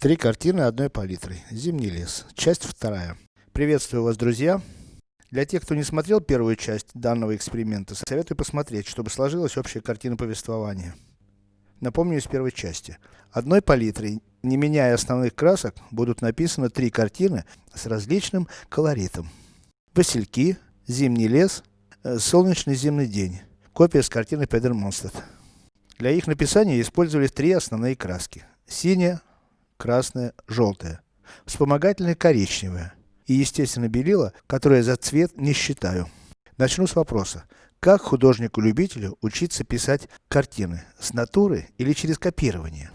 Три картины одной палитрой. Зимний лес. Часть вторая. Приветствую вас, друзья. Для тех, кто не смотрел первую часть данного эксперимента, советую посмотреть, чтобы сложилась общая картина повествования. Напомню из первой части. Одной палитрой, не меняя основных красок, будут написаны три картины с различным колоритом. Васильки, Зимний лес, э, Солнечный зимний день. Копия с картины Педер Монстед. Для их написания использовались три основные краски. Синяя, красная, желтая. Вспомогательная коричневая. И естественно белила, которое за цвет не считаю. Начну с вопроса. Как художнику-любителю учиться писать картины? С натуры или через копирование?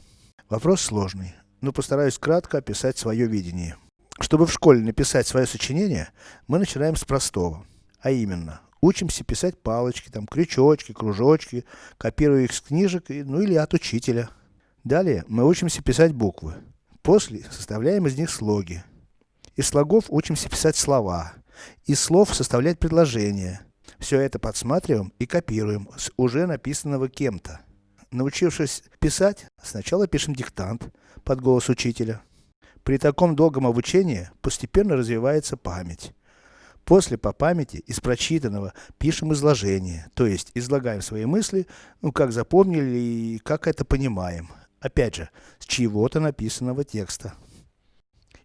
Вопрос сложный, но постараюсь кратко описать свое видение. Чтобы в школе написать свое сочинение, мы начинаем с простого. А именно, учимся писать палочки, там, крючочки, кружочки, копируя их с книжек, ну или от учителя. Далее, мы учимся писать буквы. После, составляем из них слоги. Из слогов учимся писать слова. Из слов составлять предложения. Все это подсматриваем и копируем с уже написанного кем-то. Научившись писать, сначала пишем диктант под голос учителя. При таком долгом обучении постепенно развивается память. После по памяти из прочитанного пишем изложение, то есть излагаем свои мысли, ну как запомнили и как это понимаем. Опять же, с чего-то написанного текста.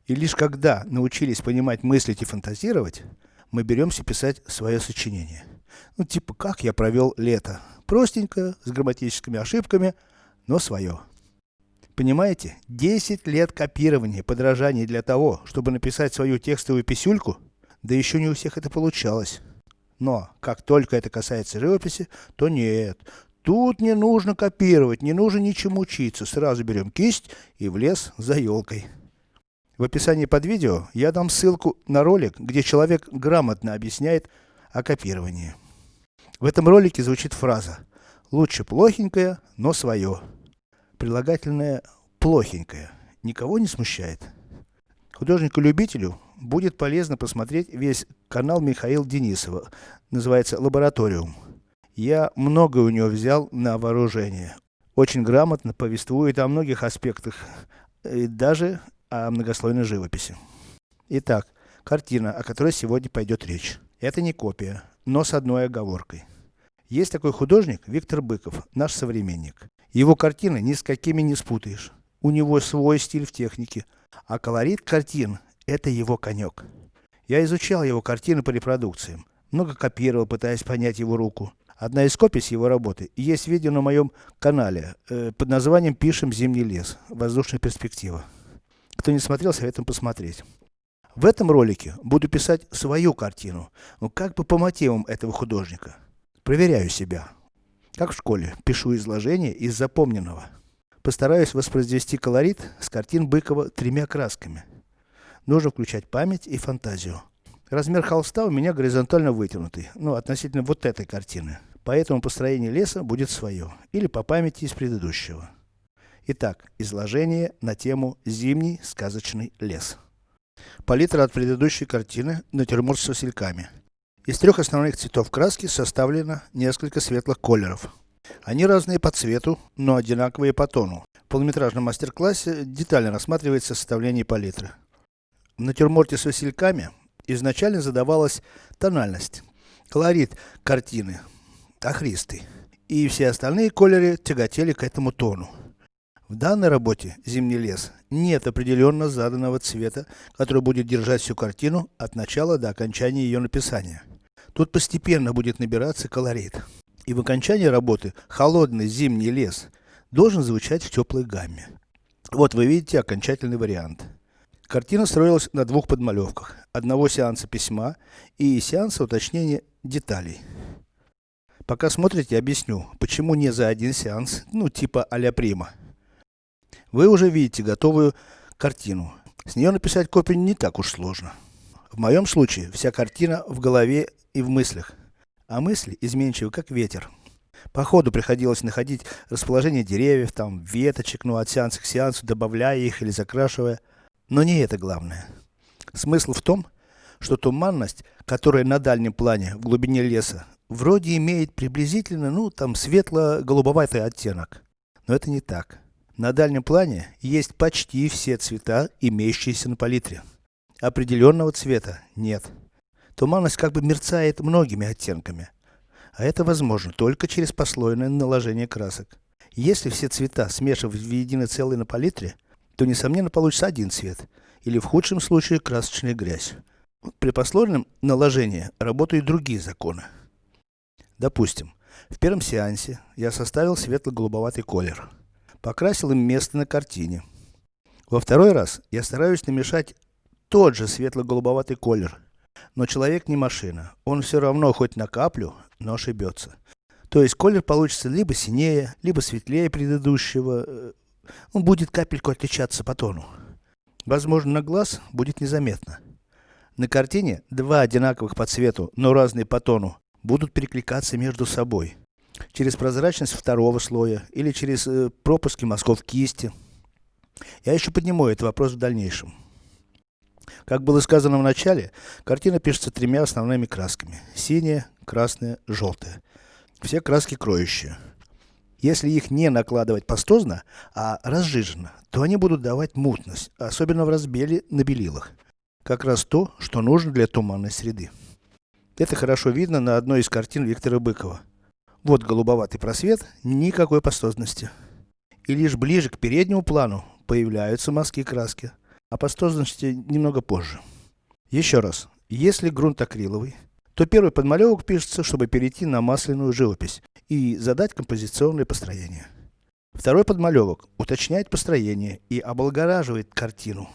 И лишь когда научились понимать, мыслить и фантазировать, мы беремся писать свое сочинение. Ну типа, как я провел лето. Простенько, с грамматическими ошибками, но свое. Понимаете, 10 лет копирования, подражания для того, чтобы написать свою текстовую писюльку, да еще не у всех это получалось. Но, как только это касается живописи, то нет. Тут не нужно копировать, не нужно ничему учиться. Сразу берем кисть и в лес за елкой. В описании под видео я дам ссылку на ролик, где человек грамотно объясняет о копировании. В этом ролике звучит фраза «Лучше плохенькое, но свое». Прилагательное «плохенькое» никого не смущает. Художнику-любителю будет полезно посмотреть весь канал Михаила Денисова, называется «Лабораториум». Я многое у него взял на вооружение. Очень грамотно повествует о многих аспектах, и даже о многослойной живописи. Итак, картина, о которой сегодня пойдет речь. Это не копия, но с одной оговоркой. Есть такой художник Виктор Быков, наш современник. Его картины ни с какими не спутаешь. У него свой стиль в технике, а колорит картин – это его конек. Я изучал его картины по репродукциям, много копировал, пытаясь понять его руку. Одна из копий его работы есть видео на моем канале, э, под названием «Пишем зимний лес. Воздушная перспектива». Кто не смотрел, советую посмотреть. В этом ролике буду писать свою картину, ну как бы по мотивам этого художника. Проверяю себя. Как в школе, пишу изложение из запомненного. Постараюсь воспроизвести колорит с картин Быкова тремя красками. Нужно включать память и фантазию. Размер холста у меня горизонтально вытянутый, ну относительно вот этой картины. Поэтому построение леса будет свое, или по памяти из предыдущего. Итак, изложение на тему «Зимний сказочный лес». Палитра от предыдущей картины «Натюрморт с васильками». Из трех основных цветов краски составлено несколько светлых колеров. Они разные по цвету, но одинаковые по тону. В полнометражном мастер-классе детально рассматривается составление палитры. В натюрморте с васильками изначально задавалась тональность, колорит картины, охристый. И все остальные колеры тяготели к этому тону. В данной работе «Зимний лес» нет определенно заданного цвета, который будет держать всю картину от начала до окончания ее написания. Тут постепенно будет набираться колорит. И в окончании работы холодный зимний лес должен звучать в теплой гамме. Вот вы видите окончательный вариант. Картина строилась на двух подмалевках. Одного сеанса письма и сеанса уточнения деталей. Пока смотрите, объясню, почему не за один сеанс, ну типа а-ля прима. Вы уже видите готовую картину. С нее написать копию не так уж сложно. В моем случае, вся картина в голове и в мыслях. А мысли изменчивы, как ветер. По ходу приходилось находить расположение деревьев, там, веточек, ну, от сеанса к сеансу, добавляя их или закрашивая. Но не это главное. Смысл в том, что туманность, которая на дальнем плане, в глубине леса, вроде имеет приблизительно, ну, там, светло-голубоватый оттенок. Но это не так. На дальнем плане есть почти все цвета, имеющиеся на палитре. Определенного цвета нет. Туманность как бы мерцает многими оттенками. А это возможно только через послойное наложение красок. Если все цвета смешивать в единое целое на палитре, то несомненно получится один цвет, или в худшем случае красочная грязь. При послойном наложении работают другие законы. Допустим, в первом сеансе я составил светло-голубоватый колер. Покрасил им место на картине. Во второй раз я стараюсь намешать тот же светло-голубоватый колер. Но человек не машина. Он все равно хоть на каплю, но ошибется. То есть колер получится либо синее, либо светлее предыдущего. Э, он будет капельку отличаться по тону. Возможно, на глаз будет незаметно. На картине два одинаковых по цвету, но разные по тону, будут перекликаться между собой. Через прозрачность второго слоя, или через э, пропуски мазков кисти. Я еще подниму этот вопрос в дальнейшем. Как было сказано в начале, картина пишется тремя основными красками. Синяя, красная, желтая. Все краски кроющие. Если их не накладывать пастозно, а разжиженно, то они будут давать мутность, особенно в разбеле на белилах. Как раз то, что нужно для туманной среды. Это хорошо видно на одной из картин Виктора Быкова. Вот голубоватый просвет, никакой пастозности. И лишь ближе к переднему плану появляются мазки краски о пастозности немного позже. Еще раз, если грунт акриловый, то первый подмалевок пишется, чтобы перейти на масляную живопись и задать композиционное построение. Второй подмалевок уточняет построение и облагораживает картину.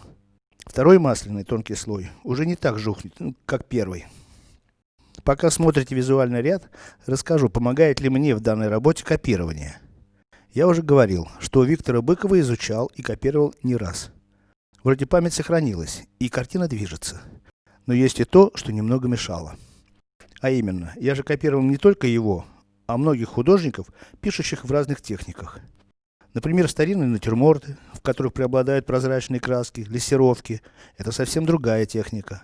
Второй масляный тонкий слой уже не так жухнет, ну, как первый. Пока смотрите визуальный ряд, расскажу, помогает ли мне в данной работе копирование. Я уже говорил, что Виктора Быкова изучал и копировал не раз. Вроде память сохранилась, и картина движется. Но есть и то, что немного мешало. А именно, я же копировал не только его, а многих художников, пишущих в разных техниках. Например, старинные натюрморты, в которых преобладают прозрачные краски, лессировки. Это совсем другая техника.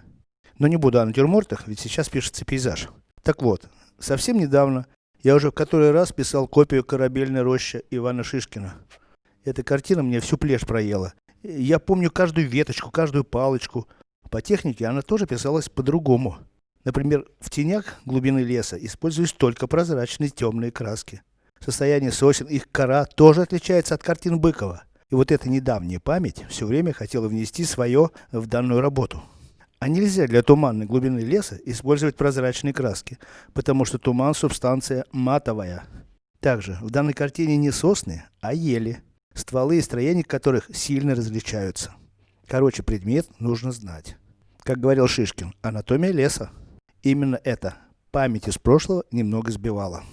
Но не буду о натюрмортах, ведь сейчас пишется пейзаж. Так вот, совсем недавно я уже в который раз писал копию корабельной рощи Ивана Шишкина. Эта картина мне всю плешь проела, я помню каждую веточку, каждую палочку. По технике она тоже писалась по-другому. Например, в тенях глубины леса используются только прозрачные темные краски. Состояние сосен, их кора тоже отличается от картин Быкова. И вот эта недавняя память все время хотела внести свое в данную работу. А нельзя для туманной глубины леса использовать прозрачные краски, потому что туман субстанция матовая. Также в данной картине не сосны, а ели стволы и строения которых сильно различаются. Короче, предмет нужно знать. Как говорил Шишкин, анатомия леса. Именно это память из прошлого немного сбивала.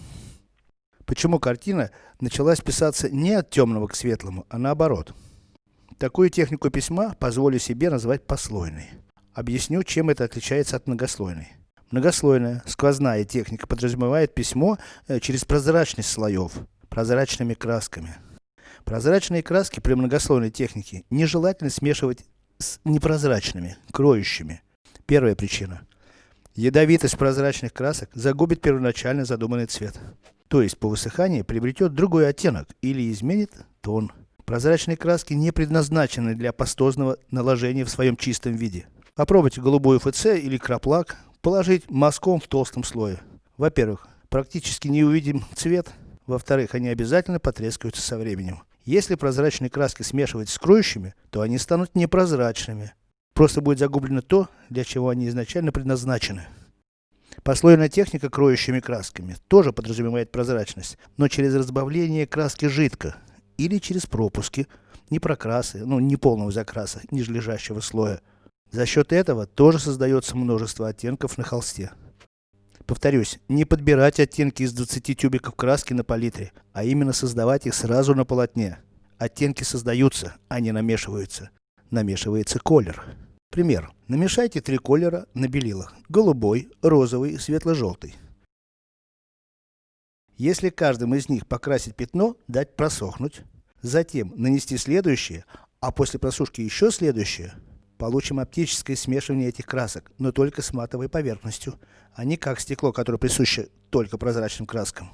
Почему картина началась писаться не от темного к светлому, а наоборот. Такую технику письма позволю себе назвать послойной. Объясню, чем это отличается от многослойной. Многослойная, сквозная техника подразумевает письмо э, через прозрачность слоев, прозрачными красками. Прозрачные краски при многослойной технике нежелательно смешивать с непрозрачными, кроющими. Первая причина. Ядовитость прозрачных красок загубит первоначально задуманный цвет. То есть по высыхании приобретет другой оттенок или изменит тон. Прозрачные краски не предназначены для пастозного наложения в своем чистом виде. Попробуйте голубой ФЦ или краплак положить мазком в толстом слое. Во-первых, практически не увидим цвет. Во-вторых, они обязательно потрескаются со временем. Если прозрачные краски смешивать с кроющими, то они станут непрозрачными. Просто будет загублено то, для чего они изначально предназначены. Послойная техника кроющими красками тоже подразумевает прозрачность, но через разбавление краски жидко, или через пропуски, не прокрасы, ну не полного закраса, ниже лежащего слоя. За счет этого тоже создается множество оттенков на холсте. Повторюсь, не подбирать оттенки из 20 тюбиков краски на палитре, а именно создавать их сразу на полотне. Оттенки создаются, а не намешиваются. Намешивается колер. Пример. Намешайте три колера на белилах. Голубой, розовый, светло-желтый. Если каждым из них покрасить пятно, дать просохнуть. Затем нанести следующее, а после просушки еще следующее, Получим оптическое смешивание этих красок, но только с матовой поверхностью, а не как стекло, которое присуще только прозрачным краскам.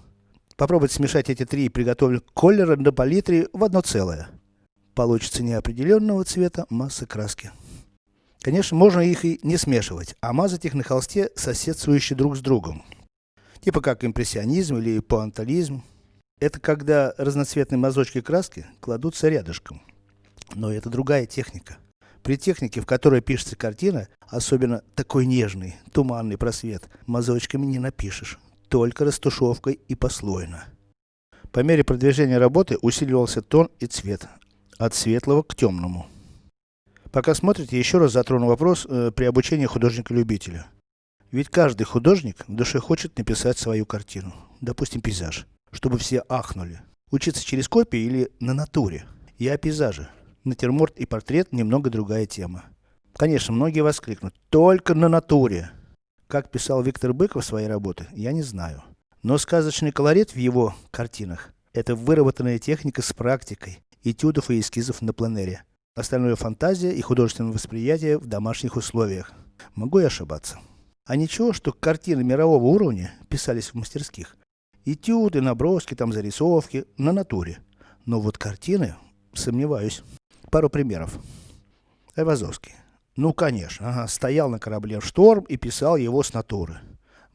Попробуйте смешать эти три приготовленных колера на палитре в одно целое. Получится неопределенного цвета масса краски. Конечно, можно их и не смешивать, а мазать их на холсте, соседствующие друг с другом. Типа как импрессионизм или пуантализм. Это когда разноцветные мазочки краски кладутся рядышком. Но это другая техника. При технике, в которой пишется картина, особенно такой нежный, туманный просвет, мазочками не напишешь, только растушевкой и послойно. По мере продвижения работы усиливался тон и цвет, от светлого к темному. Пока смотрите, еще раз затрону вопрос э, при обучении художника-любителя. Ведь каждый художник в душе хочет написать свою картину, допустим пейзаж, чтобы все ахнули. Учиться через копии или на натуре. Я о пейзаже. Натюрморт и портрет немного другая тема. Конечно, многие воскликнут, только на натуре. Как писал Виктор Быков свои работы, я не знаю. Но сказочный колорит в его картинах – это выработанная техника с практикой, этюдов и эскизов на пленэре. Остальное фантазия и художественное восприятие в домашних условиях. Могу и ошибаться. А ничего, что картины мирового уровня писались в мастерских. Этюды, наброски, там зарисовки, на натуре. Но вот картины, сомневаюсь. Пару примеров. Айвазовский. Ну, конечно, ага, стоял на корабле в шторм и писал его с натуры.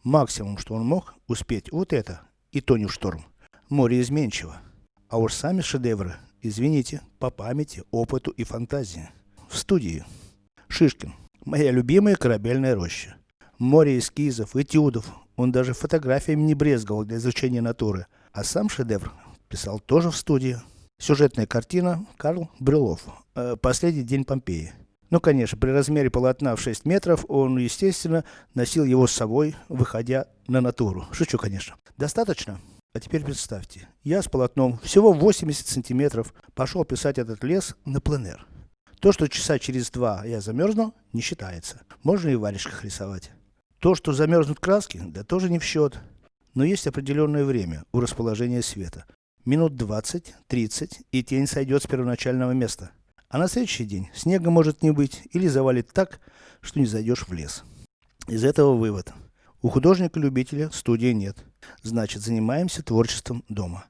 Максимум, что он мог успеть, вот это, и то не в шторм. Море изменчиво. А уж сами шедевры, извините, по памяти, опыту и фантазии. В студии. Шишкин. Моя любимая корабельная роща. Море эскизов, этюдов. Он даже фотографиями не брезговал для изучения натуры. А сам шедевр писал тоже в студии. Сюжетная картина Карл Брюлов. Э, Последний день Помпеи. Ну, конечно, при размере полотна в 6 метров, он, естественно, носил его с собой, выходя на натуру. Шучу, конечно. Достаточно? А теперь представьте, я с полотном всего 80 сантиметров пошел писать этот лес на пленэр. То, что часа через два я замерзну, не считается. Можно и в варежках рисовать. То, что замерзнут краски, да тоже не в счет. Но есть определенное время у расположения света минут 20-30, и тень сойдет с первоначального места. А на следующий день снега может не быть, или завалит так, что не зайдешь в лес. Из этого вывод. У художника-любителя студии нет. Значит, занимаемся творчеством дома.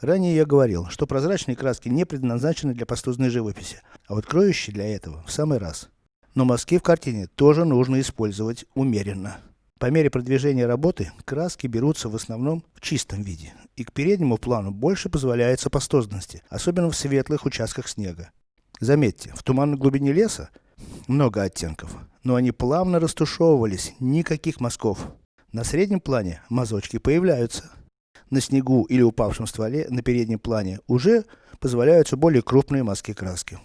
Ранее я говорил, что прозрачные краски не предназначены для пастозной живописи, а вот кроющие для этого в самый раз. Но мазки в картине тоже нужно использовать умеренно. По мере продвижения работы, краски берутся в основном в чистом виде, и к переднему плану больше позволяется пастозности, особенно в светлых участках снега. Заметьте, в туманной глубине леса много оттенков, но они плавно растушевывались, никаких мазков. На среднем плане мазочки появляются. На снегу или упавшем стволе на переднем плане уже позволяются более крупные мазки краски.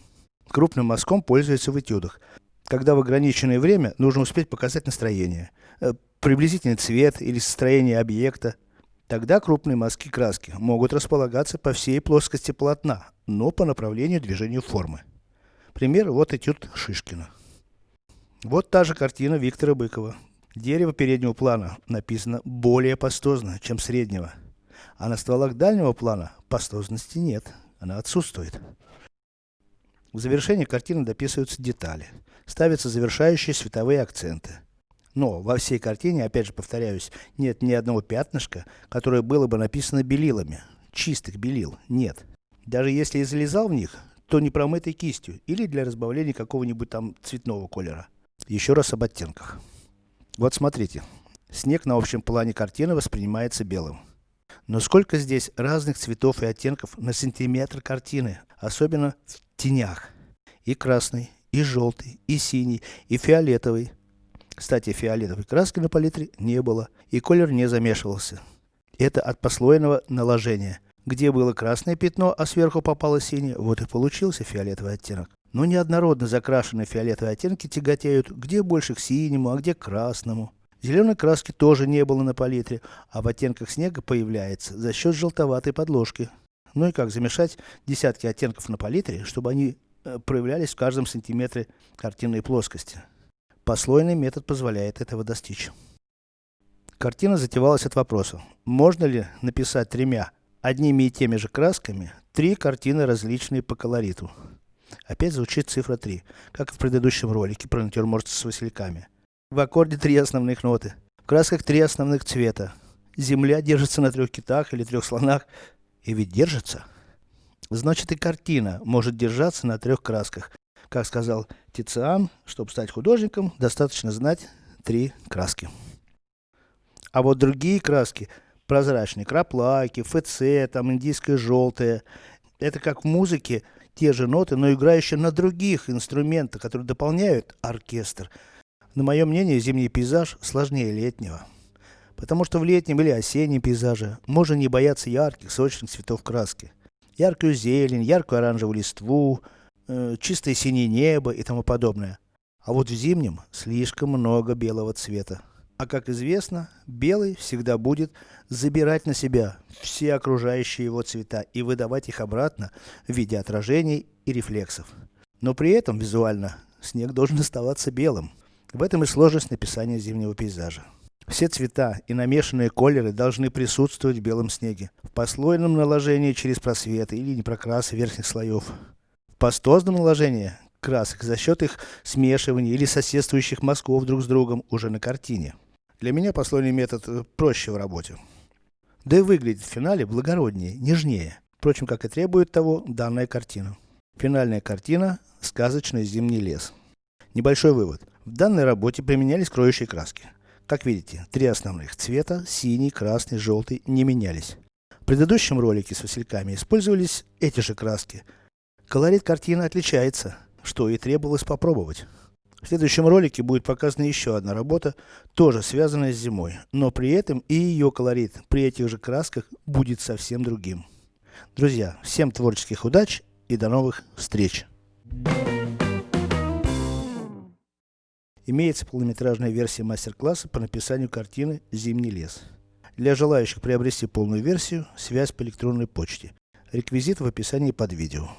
Крупным мазком пользуются в этюдах, когда в ограниченное время нужно успеть показать настроение, э, приблизительный цвет или состояние объекта. Тогда крупные мазки краски могут располагаться по всей плоскости полотна, но по направлению движения формы. Пример вот этюд Шишкина. Вот та же картина Виктора Быкова. Дерево переднего плана написано более пастозно, чем среднего. А на стволах дальнего плана пастозности нет, она отсутствует. В завершении картины дописываются детали. Ставятся завершающие световые акценты. Но во всей картине, опять же повторяюсь, нет ни одного пятнышка, которое было бы написано белилами. Чистых белил нет. Даже если и залезал в них, то не промытой кистью или для разбавления какого-нибудь там цветного колера. Еще раз об оттенках. Вот смотрите. Снег на общем плане картины воспринимается белым. Но сколько здесь разных цветов и оттенков на сантиметр картины, особенно в тенях. И красный, и желтый, и синий, и фиолетовый, кстати, фиолетовой краски на палитре не было, и колер не замешивался. Это от послойного наложения. Где было красное пятно, а сверху попало синее, вот и получился фиолетовый оттенок. Но неоднородно закрашенные фиолетовые оттенки тяготеют, где больше к синему, а где к красному. Зеленой краски тоже не было на палитре, а в оттенках снега появляется за счет желтоватой подложки. Ну и как замешать десятки оттенков на палитре, чтобы они проявлялись в каждом сантиметре картинной плоскости. Послойный метод позволяет этого достичь. Картина затевалась от вопроса, можно ли написать тремя, одними и теми же красками, три картины различные по колориту. Опять звучит цифра 3, как и в предыдущем ролике про натюрморт с васильками. В аккорде три основных ноты, в красках три основных цвета. Земля держится на трех китах или трех слонах, и ведь держится. Значит и картина может держаться на трех красках. Как сказал Тициан, чтобы стать художником, достаточно знать три краски. А вот другие краски, прозрачные, краплаки, ФЦ, там индийское желтое, это как в музыке, те же ноты, но играющие на других инструментах, которые дополняют оркестр. На мое мнение, зимний пейзаж сложнее летнего. Потому что в летнем или осеннем пейзаже можно не бояться ярких, сочных цветов краски. Яркую зелень, яркую оранжевую листву, э, чистое синее небо и тому подобное. А вот в зимнем слишком много белого цвета. А как известно, белый всегда будет забирать на себя все окружающие его цвета и выдавать их обратно в виде отражений и рефлексов. Но при этом визуально снег должен оставаться белым. В этом и сложность написания зимнего пейзажа. Все цвета и намешанные колеры должны присутствовать в белом снеге. В послойном наложении через просветы или непрокрасы верхних слоев. В пастозном наложении красок за счет их смешивания или соседствующих мазков друг с другом уже на картине. Для меня послойный метод э, проще в работе. Да и выглядит в финале благороднее, нежнее. Впрочем, как и требует того данная картина. Финальная картина – сказочный зимний лес. Небольшой вывод. В данной работе применялись кроющие краски. Как видите, три основных цвета – синий, красный, желтый – не менялись. В предыдущем ролике с васильками использовались эти же краски. Колорит картины отличается, что и требовалось попробовать. В следующем ролике будет показана еще одна работа, тоже связанная с зимой, но при этом и ее колорит при этих же красках будет совсем другим. Друзья, всем творческих удач и до новых встреч! Имеется полнометражная версия мастер-класса по написанию картины «Зимний лес». Для желающих приобрести полную версию, связь по электронной почте. Реквизит в описании под видео.